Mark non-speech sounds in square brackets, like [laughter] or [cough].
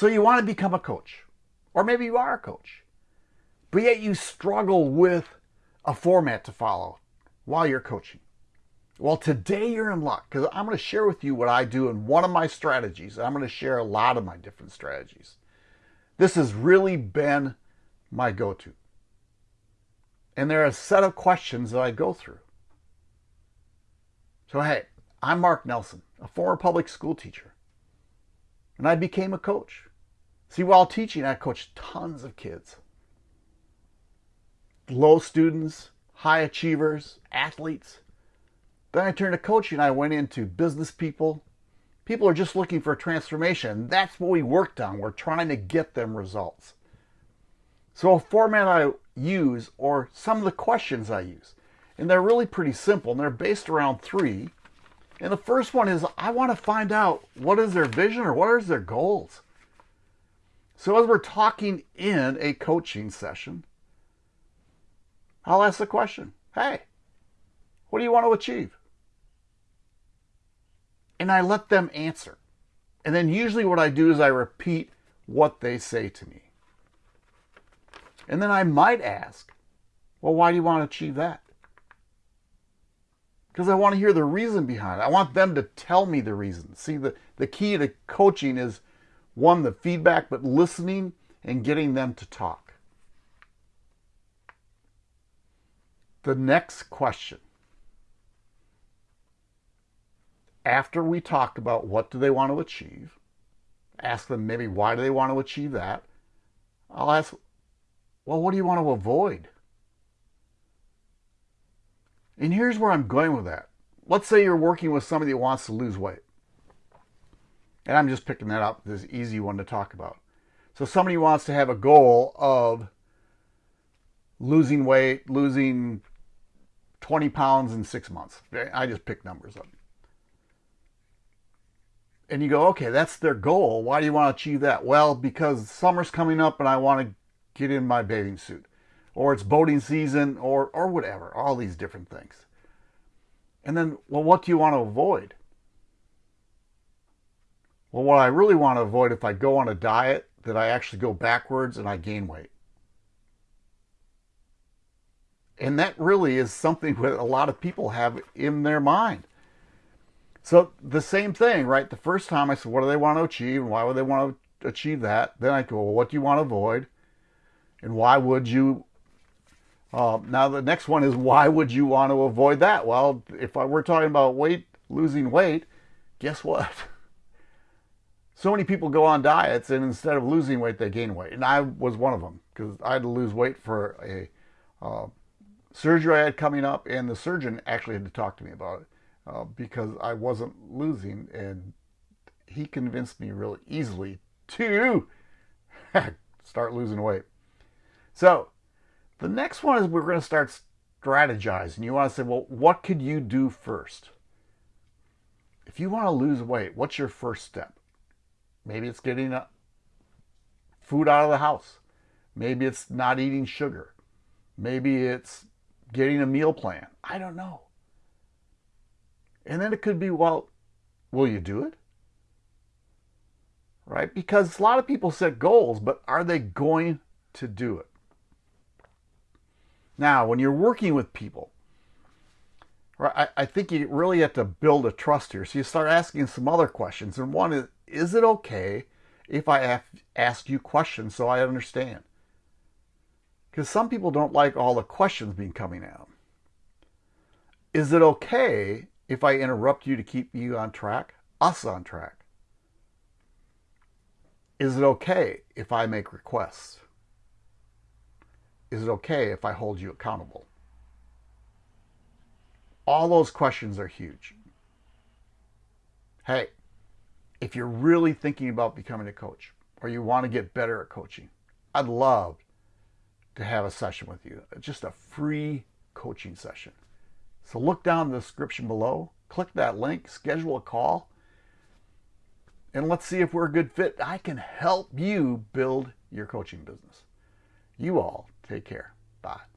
So you want to become a coach, or maybe you are a coach, but yet you struggle with a format to follow while you're coaching. Well, today you're in luck because I'm going to share with you what I do in one of my strategies. I'm going to share a lot of my different strategies. This has really been my go to. And there are a set of questions that I go through. So, hey, I'm Mark Nelson, a former public school teacher, and I became a coach. See, while teaching, I coached tons of kids low students, high achievers, athletes. Then I turned to coaching. I went into business people. People are just looking for a transformation. That's what we worked on. We're trying to get them results. So, a format I use, or some of the questions I use, and they're really pretty simple, and they're based around three. And the first one is I want to find out what is their vision or what is their goals. So, as we're talking in a coaching session, I'll ask the question Hey, what do you want to achieve? And I let them answer. And then usually what I do is I repeat what they say to me. And then I might ask, Well, why do you want to achieve that? Because I want to hear the reason behind it. I want them to tell me the reason. See, the, the key to coaching is one, the feedback, but listening and getting them to talk. the next question. After we talk about what do they want to achieve ask them maybe why do they want to achieve that i'll ask well what do you want to avoid? And here's where i'm going with that. Let's say you're working with somebody that wants to lose weight and i'm just picking that up this easy one to talk about so somebody wants to have a goal of losing weight, losing 20 pounds in six months. I just pick numbers up. And you go, okay, that's their goal. Why do you want to achieve that? Well, because summer's coming up and I want to get in my bathing suit. Or it's boating season or, or whatever, all these different things. And then, well, what do you want to avoid? Well, what I really want to avoid if I go on a diet, that I actually go backwards and I gain weight. And that really is something [laughs] that a lot of people have in their mind. So the same thing, right? The first time I said, what do they want to achieve? And why would they want to achieve that? Then I go, well, what do you want to avoid? And why would you? Uh, now the next one is why would you want to avoid that? Well, if I, we're talking about weight, losing weight, guess what? [laughs] So many people go on diets and instead of losing weight, they gain weight. And I was one of them because I had to lose weight for a uh, surgery I had coming up, and the surgeon actually had to talk to me about it uh, because I wasn't losing, and he convinced me really easily to [laughs] start losing weight. So the next one is we're going to start strategizing. You want to say, well, what could you do first? If you want to lose weight, what's your first step? Maybe it's getting uh, food out of the house. Maybe it's not eating sugar. Maybe it's getting a meal plan. I don't know. And then it could be, well, will you do it? Right? Because a lot of people set goals, but are they going to do it? Now, when you're working with people, right, I, I think you really have to build a trust here. So you start asking some other questions. And one is, is it okay if I ask you questions so I understand? Because some people don't like all the questions being coming out. Is it okay if I interrupt you to keep you on track, us on track? Is it okay if I make requests? Is it okay if I hold you accountable? All those questions are huge. Hey, if you're really thinking about becoming a coach or you want to get better at coaching, I'd love to have a session with you. Just a free coaching session. So look down in the description below, click that link, schedule a call, and let's see if we're a good fit. I can help you build your coaching business. You all take care. Bye.